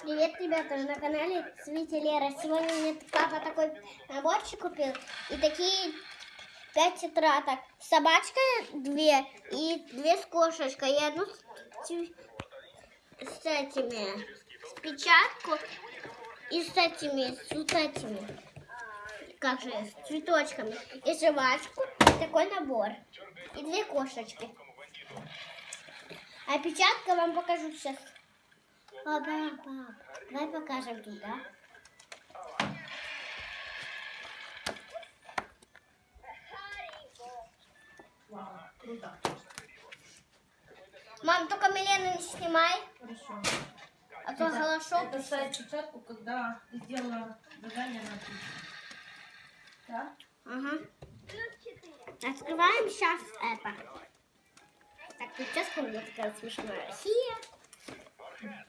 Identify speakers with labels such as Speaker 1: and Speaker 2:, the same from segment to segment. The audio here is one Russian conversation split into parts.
Speaker 1: Привет, ребята, на канале Свити Лера. Сегодня мне папа такой наборчик купил. И такие пять тетрадок. Собачка две и две с кошечкой. И одну с, с этими, с печатку и с этими, с вот этими, как же, с цветочками. И жвачку, и такой набор. И две кошечки. А печатка вам покажу сейчас. Папа, пап, давай покажем туда.
Speaker 2: Вау, круто.
Speaker 1: Мам, только Милену не снимай,
Speaker 2: Хорошо.
Speaker 1: а то хорошо.
Speaker 2: Это ставить печатку, когда ты сделала задание на отлично. Да?
Speaker 1: Ага. Открываем сейчас это. Так, прическа у меня такая смешная. Хия.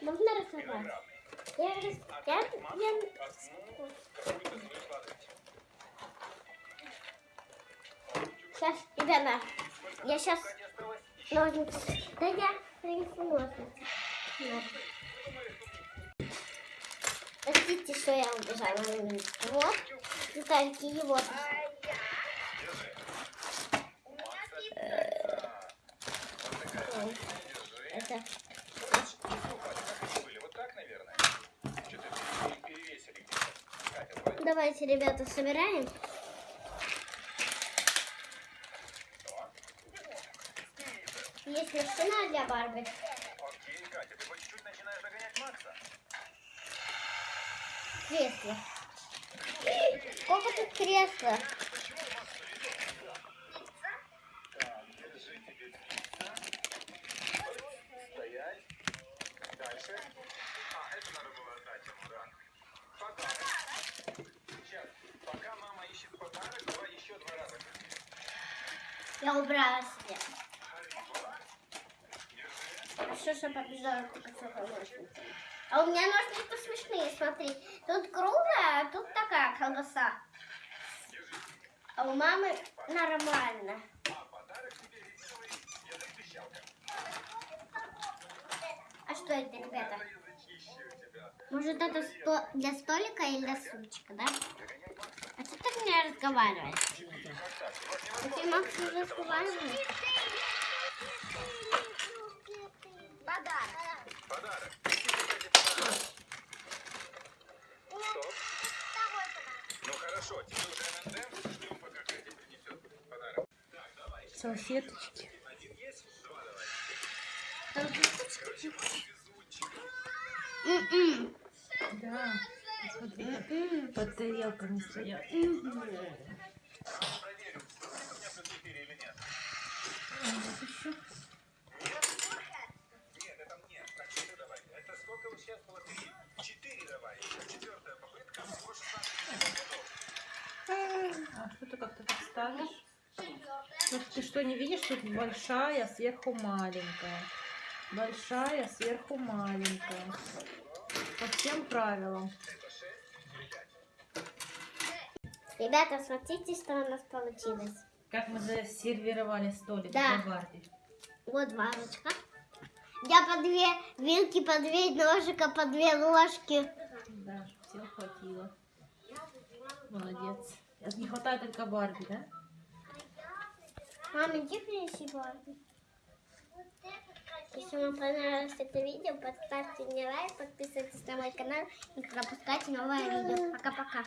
Speaker 1: Можно рисовать? Я, я, я... Сейчас, ребята, я сейчас ножницы. Да я принесу ножницы. Простите, что я убежала. Вот. Детальки вот. Ой, Это
Speaker 3: были вот так, наверное. Что-то перевесили где-то. Катя, давай.
Speaker 1: Давайте, ребята, собираем. Есть машина для Барби.
Speaker 3: Окей, Катя, ты по чуть-чуть начинаешь догонять Макса.
Speaker 1: Кресло. Сколько тут кресла?
Speaker 3: Держи тебе пицца. Стоять. Дальше. А, это надо было отдать ему, да. Подарок. Сейчас, пока мама ищет подарок, давай еще два раза.
Speaker 1: Я убрала себе. Хорошо, что побежала только ножницей. А у меня ножницы смешные, смотри. Тут круглая, а тут такая колбаса. А у мамы нормально.
Speaker 3: А
Speaker 1: что это, ребята? Может, это сто- для столика или для сумчика, да? А что ты мне разговариваешь? Ты, Макс, не разговариваешь? Подарок.
Speaker 3: Подарок. Стоп. Ну хорошо, тебе уже ННД. Ждем, пока Катя принесет подарок.
Speaker 2: Салфеточки.
Speaker 3: Один есть? Два давай.
Speaker 1: М-м.
Speaker 2: Да. Посмотри, как под тарелками стоят.
Speaker 3: Проверим, сколько у меня плюс 4 или нет.
Speaker 2: А, вот еще.
Speaker 3: Нет, это мне. Так, четыре давай. Это сколько вот сейчас было? Три. Четыре давай. Еще четвертая попытка. Всего 16 годов.
Speaker 2: А что ты как-то так ставишь? Тут ты что, не видишь? Тут большая, сверху маленькая. Большая, сверху маленькая. По всем правилам.
Speaker 1: Ребята, смотрите, что у нас получилось.
Speaker 2: Как мы засервировали столик
Speaker 1: Да.
Speaker 2: для Барби.
Speaker 1: Вот вазочка. Я по две вилки, по две ножика, по две ложки.
Speaker 2: Да, все хватило. Молодец. Не хватает только Барби, да?
Speaker 1: Мама, иди принеси Барби. Если вам понравилось это видео, поставьте мне лайк, подписывайтесь на мой канал и пропускайте новое видео. Пока-пока.